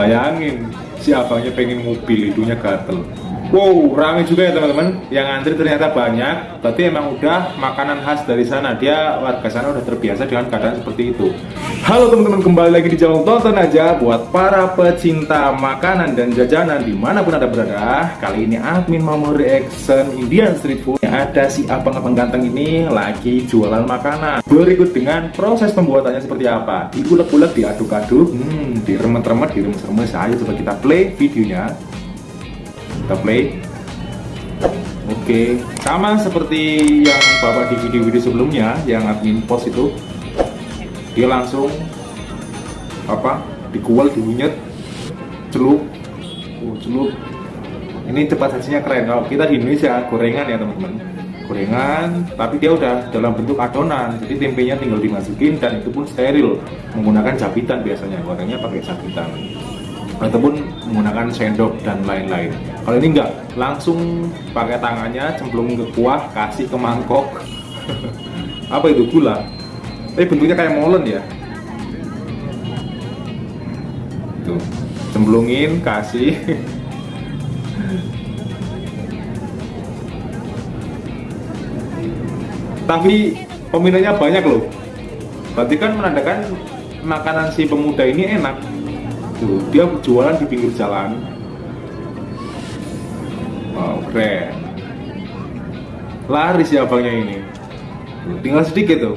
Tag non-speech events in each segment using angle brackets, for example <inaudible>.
bayangin si abangnya pengen mobil hidungnya gatel Wow, ramai juga ya teman-teman. Yang antri ternyata banyak. Tapi emang udah makanan khas dari sana. Dia warga sana udah terbiasa dengan keadaan seperti itu. Halo teman-teman, kembali lagi di channel tonton aja buat para pecinta makanan dan jajanan di mana pun ada berada. Kali ini admin mau reaction Indian street food. Ada si abang-abang ganteng ini lagi jualan makanan. Berikut dengan proses pembuatannya seperti apa. Diulek-ulek, diaduk-aduk, hmm, diremet-remet, diremes-remes. Ayo coba kita play videonya kita play. Oke sama seperti yang bapak di video-video sebelumnya yang admin post itu dia langsung apa dikual diunyet celup. Oh, celup. Ini cepat sajinya keren. Kalau kita di Indonesia gorengan ya teman-teman. Gorengan tapi dia udah dalam bentuk adonan. Jadi tempenya tinggal dimasukin dan itu pun steril. Menggunakan jabitan biasanya. Gorengnya pakai jabitan ataupun menggunakan sendok dan lain-lain. Kalau ini enggak langsung pakai tangannya cemplung ke kuah kasih ke mangkok. <laughs> Apa itu? Gula? Tapi bentuknya kayak molen ya? Tuh cemplungin kasih. <laughs> Tapi peminatnya banyak loh. Berarti kan menandakan makanan si pemuda ini enak tuh dia jualan di pinggir jalan. Wow keren. Laris ya abangnya ini. Tinggal sedikit tuh.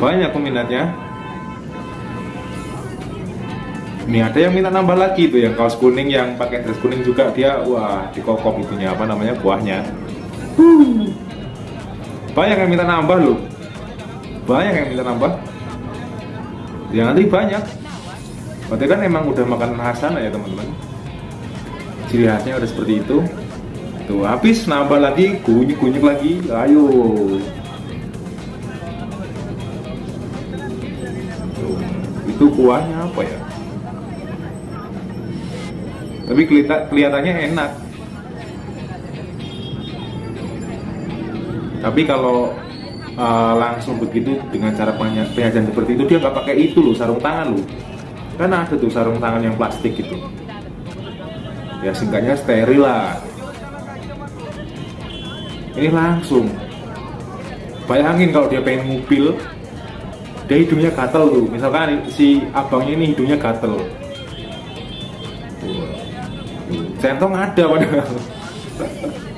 Banyak peminatnya. Ini ada yang minta nambah lagi tuh yang kaos kuning yang pakai dress kuning juga. Dia wah dikokop itunya apa namanya buahnya banyak yang minta nambah loh. Banyak yang minta nambah. Yang nanti banyak. Berarti kan emang udah makan khas ya teman-teman. Ciri khasnya udah seperti itu. Tuh habis nambah lagi kunyuk-kunyuk lagi. Ayo. Itu kuahnya apa ya? Tapi kelihatannya enak tapi kalau uh, langsung begitu dengan cara penyajian seperti itu dia nggak pakai itu loh sarung tangan loh. Kan ada tuh sarung tangan yang plastik gitu ya singkatnya steril lah. Ini langsung. Bayangin kalau dia pengen mobil dia hidungnya gatel tuh. Misalkan si abangnya ini hidungnya gatel. Centong ada padahal <laughs>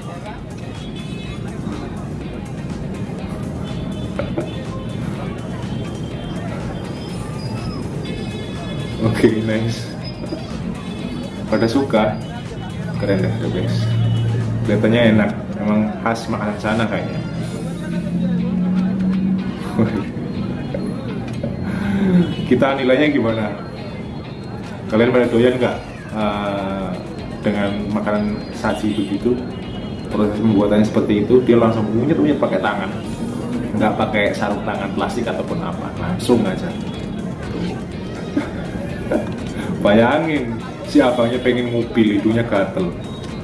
Oke, okay, nice. Pada suka, keren deh, guys. Kelihatannya enak, emang khas makanan sana kayaknya. <laughs> Kita nilainya gimana? Kalian pada doyan nggak uh, dengan makanan saji begitu? Proses pembuatannya seperti itu, dia langsung punya punya pakai tangan, nggak pakai sarung tangan plastik ataupun apa, langsung aja <laughs> bayangin si abangnya pengen mobil hidungnya gatel.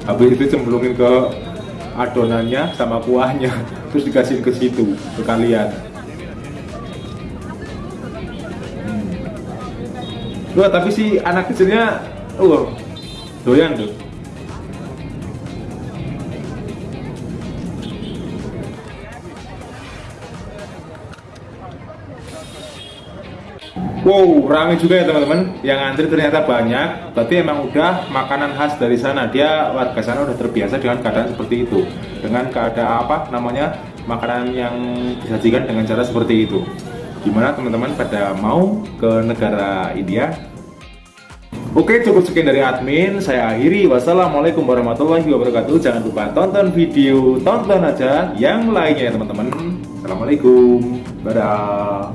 Habis itu cemplungin ke adonannya sama kuahnya <laughs> terus dikasih ke situ ke kalian hmm. Wah, tapi si anak kecilnya uh, doyan tuh Wow, ramai juga ya teman-teman. Yang antri ternyata banyak, tapi emang udah makanan khas dari sana. Dia warga sana udah terbiasa dengan keadaan seperti itu. Dengan keadaan apa namanya? Makanan yang disajikan dengan cara seperti itu. Gimana teman-teman pada mau ke negara India? Oke cukup sekian dari admin Saya akhiri Wassalamualaikum warahmatullahi wabarakatuh Jangan lupa tonton video Tonton aja yang lainnya ya teman-teman Assalamualaikum Dadah